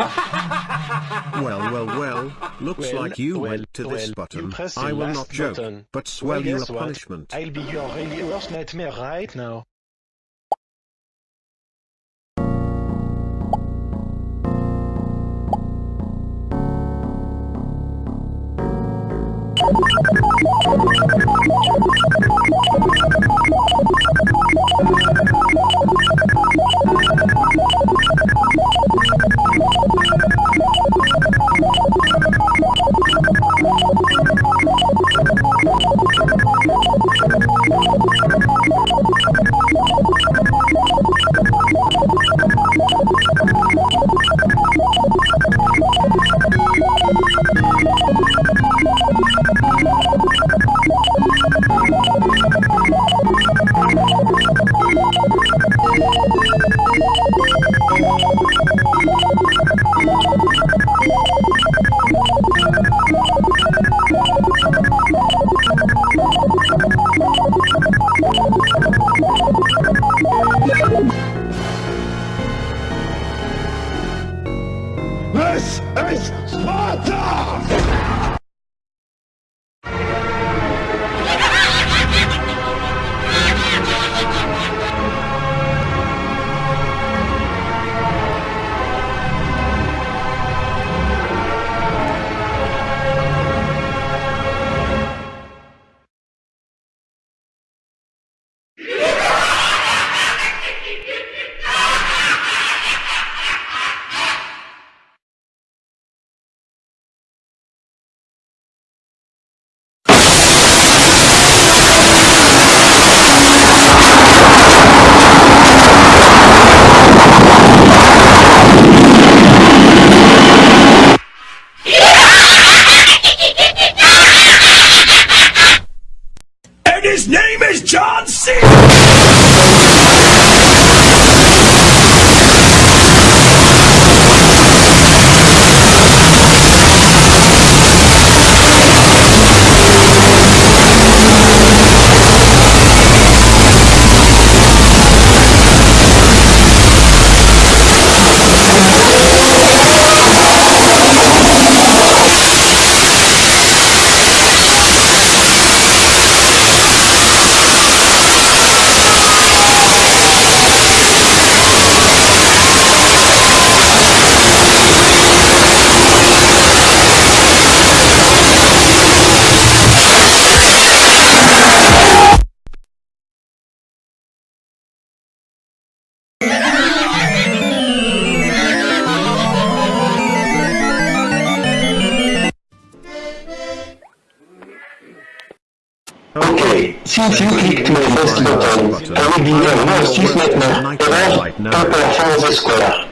Well, well, well, looks Well, like you well, went to this well, button. you I will not joke, button. but swell you a punishment. I'll be your really worst nightmare right now. Since you clicked the first button, I will be your nightmare ever, prepare for the square.